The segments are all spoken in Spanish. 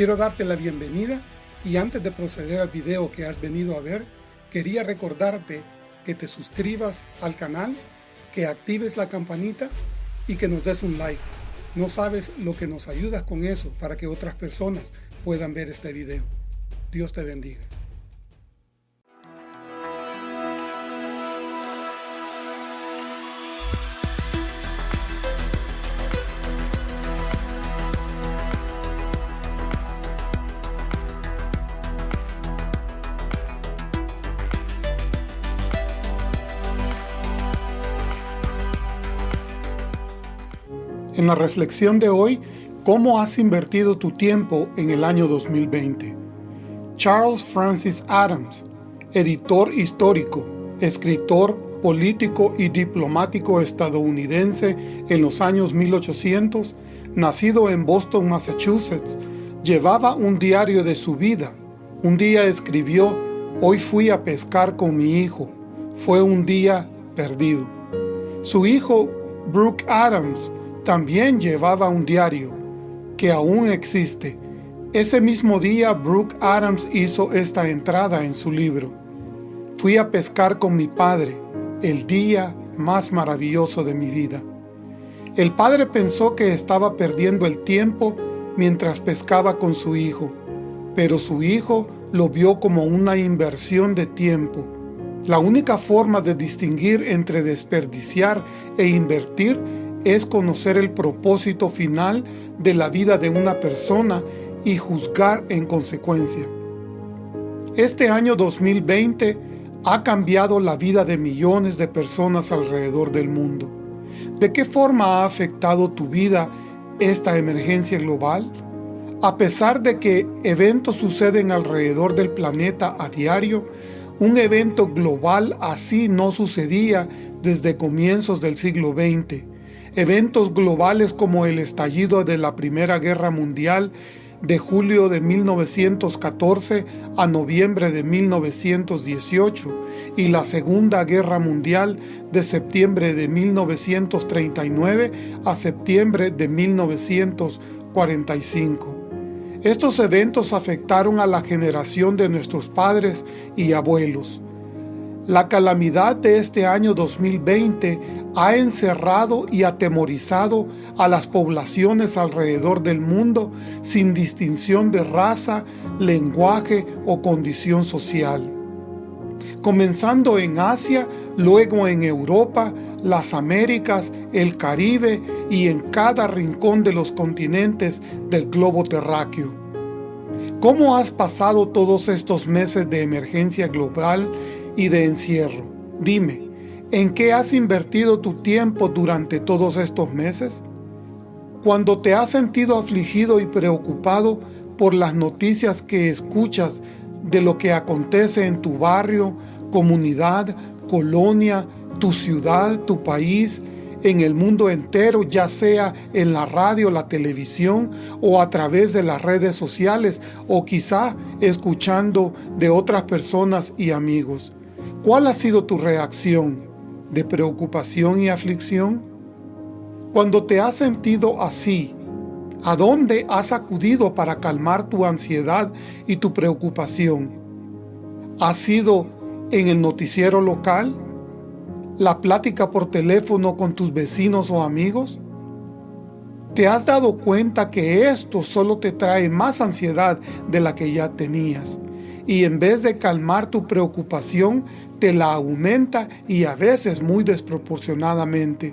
Quiero darte la bienvenida y antes de proceder al video que has venido a ver, quería recordarte que te suscribas al canal, que actives la campanita y que nos des un like. No sabes lo que nos ayudas con eso para que otras personas puedan ver este video. Dios te bendiga. En la reflexión de hoy, ¿cómo has invertido tu tiempo en el año 2020? Charles Francis Adams, editor histórico, escritor, político y diplomático estadounidense en los años 1800, nacido en Boston, Massachusetts, llevaba un diario de su vida. Un día escribió, hoy fui a pescar con mi hijo. Fue un día perdido. Su hijo, Brooke Adams, también llevaba un diario, que aún existe. Ese mismo día Brooke Adams hizo esta entrada en su libro. Fui a pescar con mi padre, el día más maravilloso de mi vida. El padre pensó que estaba perdiendo el tiempo mientras pescaba con su hijo, pero su hijo lo vio como una inversión de tiempo. La única forma de distinguir entre desperdiciar e invertir es conocer el propósito final de la vida de una persona y juzgar en consecuencia. Este año 2020 ha cambiado la vida de millones de personas alrededor del mundo. ¿De qué forma ha afectado tu vida esta emergencia global? A pesar de que eventos suceden alrededor del planeta a diario, un evento global así no sucedía desde comienzos del siglo XX, Eventos globales como el estallido de la Primera Guerra Mundial de julio de 1914 a noviembre de 1918 y la Segunda Guerra Mundial de septiembre de 1939 a septiembre de 1945. Estos eventos afectaron a la generación de nuestros padres y abuelos. La calamidad de este año 2020 ha encerrado y atemorizado a las poblaciones alrededor del mundo sin distinción de raza, lenguaje o condición social. Comenzando en Asia, luego en Europa, las Américas, el Caribe y en cada rincón de los continentes del globo terráqueo. ¿Cómo has pasado todos estos meses de emergencia global y de encierro. Dime, ¿en qué has invertido tu tiempo durante todos estos meses? Cuando te has sentido afligido y preocupado por las noticias que escuchas de lo que acontece en tu barrio, comunidad, colonia, tu ciudad, tu país, en el mundo entero, ya sea en la radio, la televisión o a través de las redes sociales o quizá escuchando de otras personas y amigos. ¿Cuál ha sido tu reacción de preocupación y aflicción? Cuando te has sentido así, ¿a dónde has acudido para calmar tu ansiedad y tu preocupación? ¿Ha sido en el noticiero local? ¿La plática por teléfono con tus vecinos o amigos? ¿Te has dado cuenta que esto solo te trae más ansiedad de la que ya tenías? Y en vez de calmar tu preocupación, te la aumenta y a veces muy desproporcionadamente.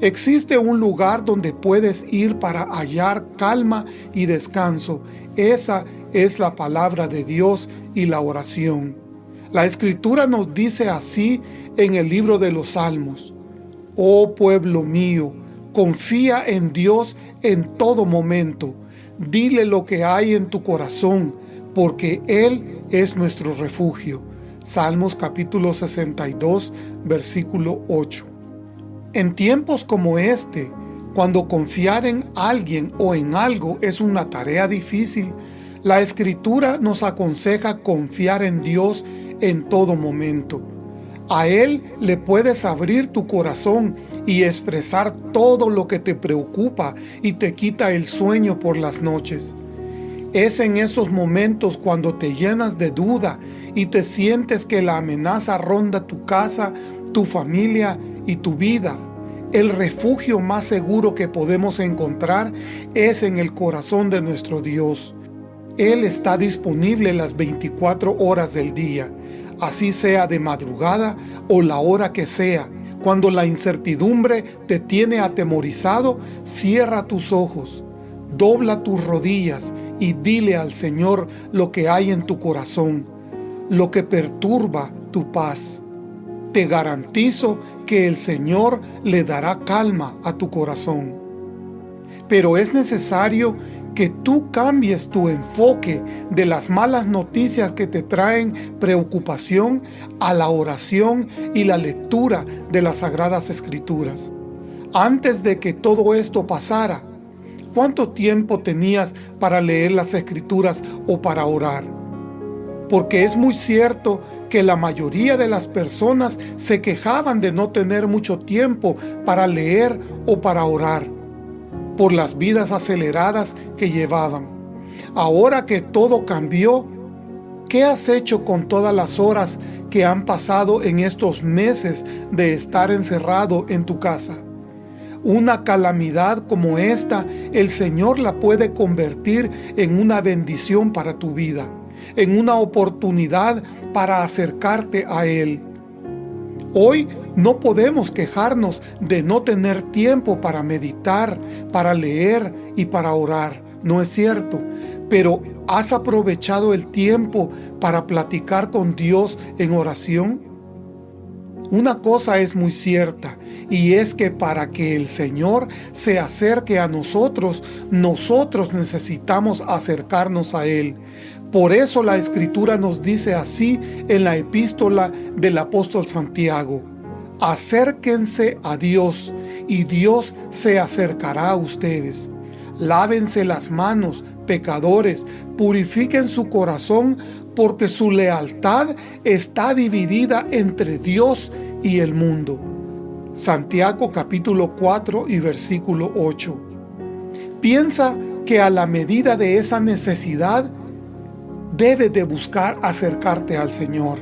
Existe un lugar donde puedes ir para hallar calma y descanso. Esa es la palabra de Dios y la oración. La Escritura nos dice así en el libro de los Salmos. Oh pueblo mío, confía en Dios en todo momento. Dile lo que hay en tu corazón, porque Él es nuestro refugio. Salmos capítulo 62, versículo 8. En tiempos como este, cuando confiar en alguien o en algo es una tarea difícil, la Escritura nos aconseja confiar en Dios en todo momento. A Él le puedes abrir tu corazón y expresar todo lo que te preocupa y te quita el sueño por las noches. Es en esos momentos cuando te llenas de duda y te sientes que la amenaza ronda tu casa, tu familia y tu vida. El refugio más seguro que podemos encontrar es en el corazón de nuestro Dios. Él está disponible las 24 horas del día, así sea de madrugada o la hora que sea. Cuando la incertidumbre te tiene atemorizado, cierra tus ojos, dobla tus rodillas y dile al Señor lo que hay en tu corazón, lo que perturba tu paz. Te garantizo que el Señor le dará calma a tu corazón. Pero es necesario que tú cambies tu enfoque de las malas noticias que te traen preocupación a la oración y la lectura de las Sagradas Escrituras. Antes de que todo esto pasara, ¿Cuánto tiempo tenías para leer las Escrituras o para orar? Porque es muy cierto que la mayoría de las personas se quejaban de no tener mucho tiempo para leer o para orar, por las vidas aceleradas que llevaban. Ahora que todo cambió, ¿qué has hecho con todas las horas que han pasado en estos meses de estar encerrado en tu casa? Una calamidad como esta, el Señor la puede convertir en una bendición para tu vida, en una oportunidad para acercarte a Él. Hoy no podemos quejarnos de no tener tiempo para meditar, para leer y para orar, ¿no es cierto? Pero ¿has aprovechado el tiempo para platicar con Dios en oración? Una cosa es muy cierta, y es que para que el Señor se acerque a nosotros, nosotros necesitamos acercarnos a Él. Por eso la Escritura nos dice así en la epístola del apóstol Santiago, acérquense a Dios y Dios se acercará a ustedes. Lávense las manos, pecadores, purifiquen su corazón porque su lealtad está dividida entre Dios y el mundo. Santiago capítulo 4 y versículo 8. Piensa que a la medida de esa necesidad, debes de buscar acercarte al Señor.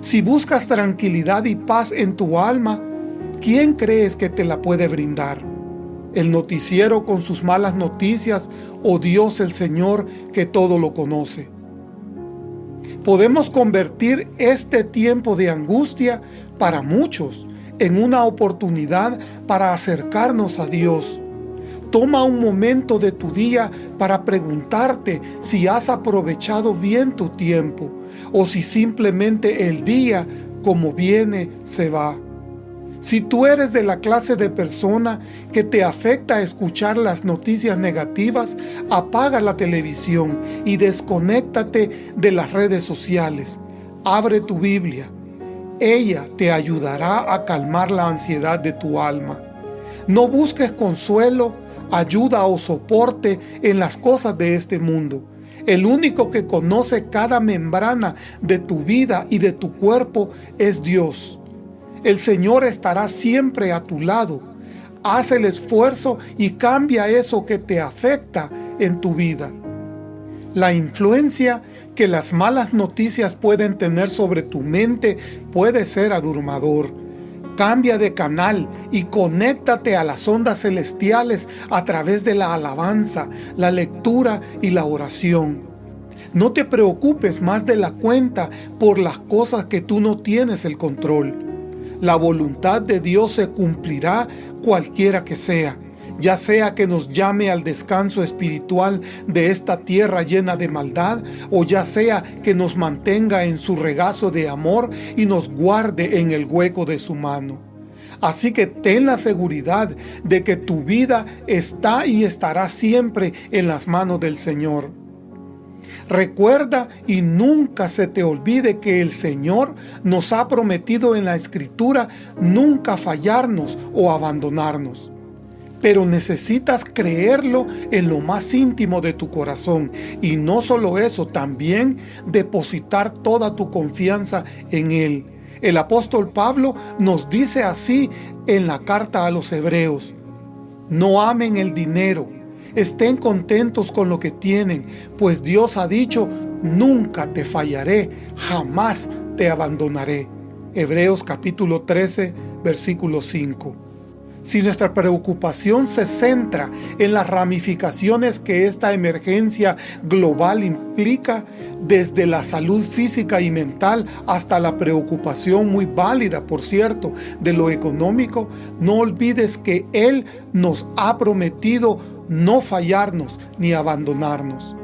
Si buscas tranquilidad y paz en tu alma, ¿quién crees que te la puede brindar? ¿El noticiero con sus malas noticias o Dios el Señor que todo lo conoce? Podemos convertir este tiempo de angustia para muchos en una oportunidad para acercarnos a Dios. Toma un momento de tu día para preguntarte si has aprovechado bien tu tiempo o si simplemente el día como viene se va. Si tú eres de la clase de persona que te afecta escuchar las noticias negativas, apaga la televisión y desconéctate de las redes sociales. Abre tu Biblia, ella te ayudará a calmar la ansiedad de tu alma. No busques consuelo, ayuda o soporte en las cosas de este mundo. El único que conoce cada membrana de tu vida y de tu cuerpo es Dios. El Señor estará siempre a tu lado. Haz el esfuerzo y cambia eso que te afecta en tu vida. La influencia que las malas noticias pueden tener sobre tu mente puede ser abrumador. Cambia de canal y conéctate a las ondas celestiales a través de la alabanza, la lectura y la oración. No te preocupes más de la cuenta por las cosas que tú no tienes el control. La voluntad de Dios se cumplirá cualquiera que sea ya sea que nos llame al descanso espiritual de esta tierra llena de maldad, o ya sea que nos mantenga en su regazo de amor y nos guarde en el hueco de su mano. Así que ten la seguridad de que tu vida está y estará siempre en las manos del Señor. Recuerda y nunca se te olvide que el Señor nos ha prometido en la Escritura nunca fallarnos o abandonarnos pero necesitas creerlo en lo más íntimo de tu corazón. Y no solo eso, también depositar toda tu confianza en Él. El apóstol Pablo nos dice así en la carta a los hebreos, no amen el dinero, Estén contentos con lo que tienen, pues Dios ha dicho, nunca te fallaré, jamás te abandonaré. Hebreos capítulo 13, versículo 5. Si nuestra preocupación se centra en las ramificaciones que esta emergencia global implica, desde la salud física y mental hasta la preocupación muy válida, por cierto, de lo económico, no olvides que Él nos ha prometido no fallarnos ni abandonarnos.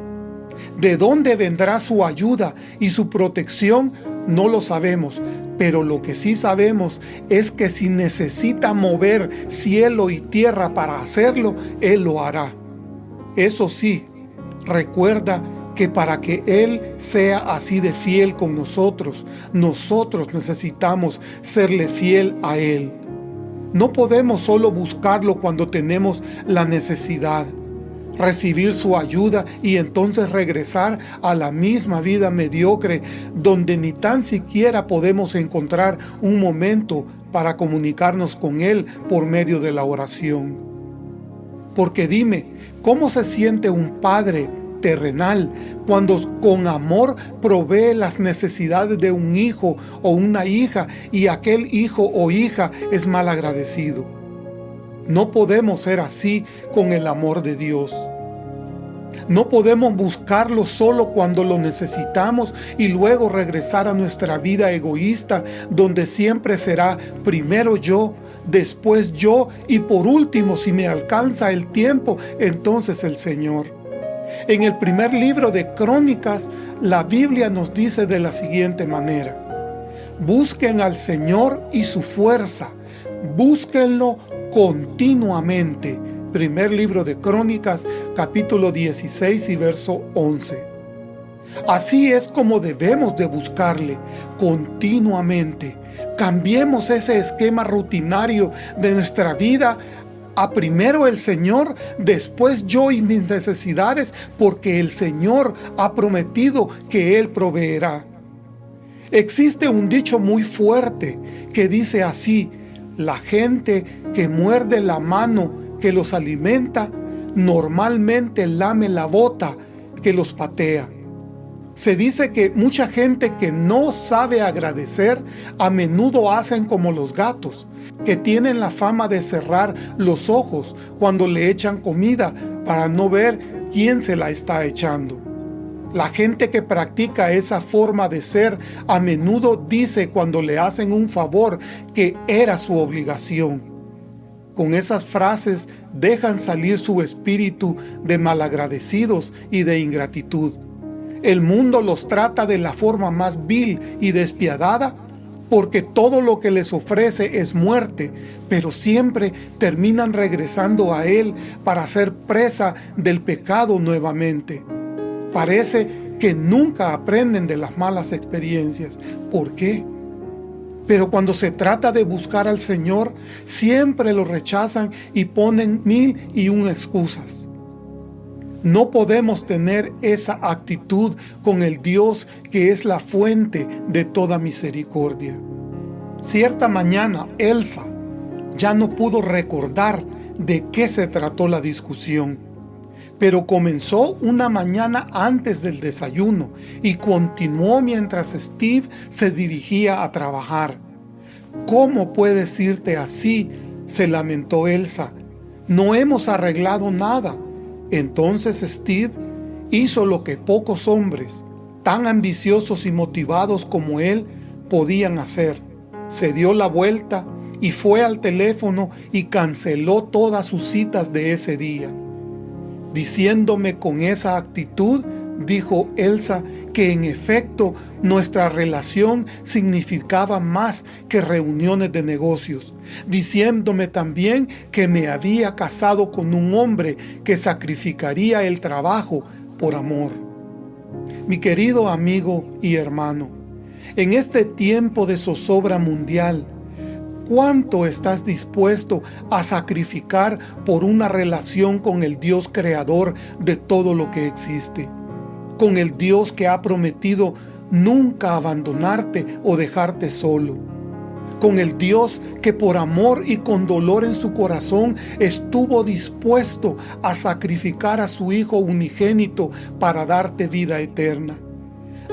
¿De dónde vendrá su ayuda y su protección? No lo sabemos, pero lo que sí sabemos es que si necesita mover cielo y tierra para hacerlo, Él lo hará. Eso sí, recuerda que para que Él sea así de fiel con nosotros, nosotros necesitamos serle fiel a Él. No podemos solo buscarlo cuando tenemos la necesidad recibir su ayuda y entonces regresar a la misma vida mediocre donde ni tan siquiera podemos encontrar un momento para comunicarnos con Él por medio de la oración. Porque dime, ¿cómo se siente un padre terrenal cuando con amor provee las necesidades de un hijo o una hija y aquel hijo o hija es mal agradecido? No podemos ser así con el amor de Dios. No podemos buscarlo solo cuando lo necesitamos y luego regresar a nuestra vida egoísta donde siempre será primero yo, después yo y por último si me alcanza el tiempo, entonces el Señor. En el primer libro de Crónicas, la Biblia nos dice de la siguiente manera, Busquen al Señor y su fuerza, búsquenlo continuamente. Primer libro de Crónicas, capítulo 16 y verso 11. Así es como debemos de buscarle continuamente. Cambiemos ese esquema rutinario de nuestra vida a primero el Señor, después yo y mis necesidades, porque el Señor ha prometido que Él proveerá. Existe un dicho muy fuerte que dice así, la gente que muerde la mano que los alimenta, normalmente lame la bota que los patea. Se dice que mucha gente que no sabe agradecer a menudo hacen como los gatos, que tienen la fama de cerrar los ojos cuando le echan comida para no ver quién se la está echando. La gente que practica esa forma de ser a menudo dice cuando le hacen un favor que era su obligación. Con esas frases dejan salir su espíritu de malagradecidos y de ingratitud. El mundo los trata de la forma más vil y despiadada porque todo lo que les ofrece es muerte, pero siempre terminan regresando a Él para ser presa del pecado nuevamente. Parece que nunca aprenden de las malas experiencias. ¿Por qué? Pero cuando se trata de buscar al Señor, siempre lo rechazan y ponen mil y un excusas. No podemos tener esa actitud con el Dios que es la fuente de toda misericordia. Cierta mañana, Elsa ya no pudo recordar de qué se trató la discusión pero comenzó una mañana antes del desayuno y continuó mientras Steve se dirigía a trabajar. ¿Cómo puedes irte así? se lamentó Elsa. No hemos arreglado nada. Entonces Steve hizo lo que pocos hombres, tan ambiciosos y motivados como él, podían hacer. Se dio la vuelta y fue al teléfono y canceló todas sus citas de ese día diciéndome con esa actitud, dijo Elsa, que en efecto nuestra relación significaba más que reuniones de negocios, diciéndome también que me había casado con un hombre que sacrificaría el trabajo por amor. Mi querido amigo y hermano, en este tiempo de zozobra mundial, ¿Cuánto estás dispuesto a sacrificar por una relación con el Dios creador de todo lo que existe? Con el Dios que ha prometido nunca abandonarte o dejarte solo. con el Dios que por amor y con dolor en su corazón estuvo dispuesto a sacrificar a su Hijo unigénito para darte vida eterna.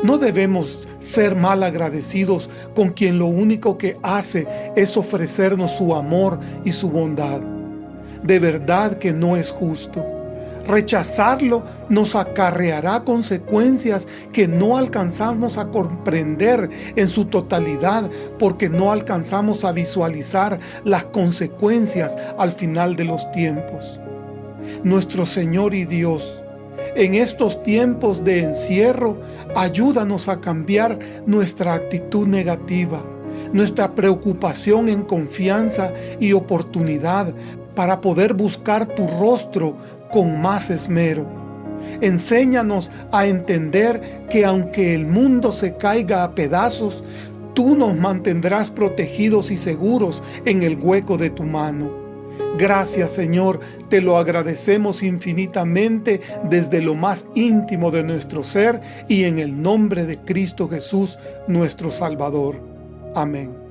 No debemos ser mal agradecidos con quien lo único que hace es ofrecernos su amor y su bondad. De verdad que no es justo. Rechazarlo nos acarreará consecuencias que no alcanzamos a comprender en su totalidad porque no alcanzamos a visualizar las consecuencias al final de los tiempos. Nuestro Señor y Dios, en estos tiempos de encierro, ayúdanos a cambiar nuestra actitud negativa, nuestra preocupación en confianza y oportunidad para poder buscar tu rostro con más esmero. Enséñanos a entender que aunque el mundo se caiga a pedazos, tú nos mantendrás protegidos y seguros en el hueco de tu mano. Gracias Señor, te lo agradecemos infinitamente desde lo más íntimo de nuestro ser y en el nombre de Cristo Jesús, nuestro Salvador. Amén.